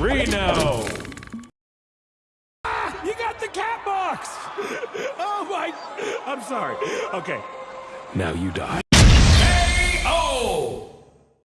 Reno! Ah, you got the cat box! Oh my... I'm sorry. Okay. Now you die.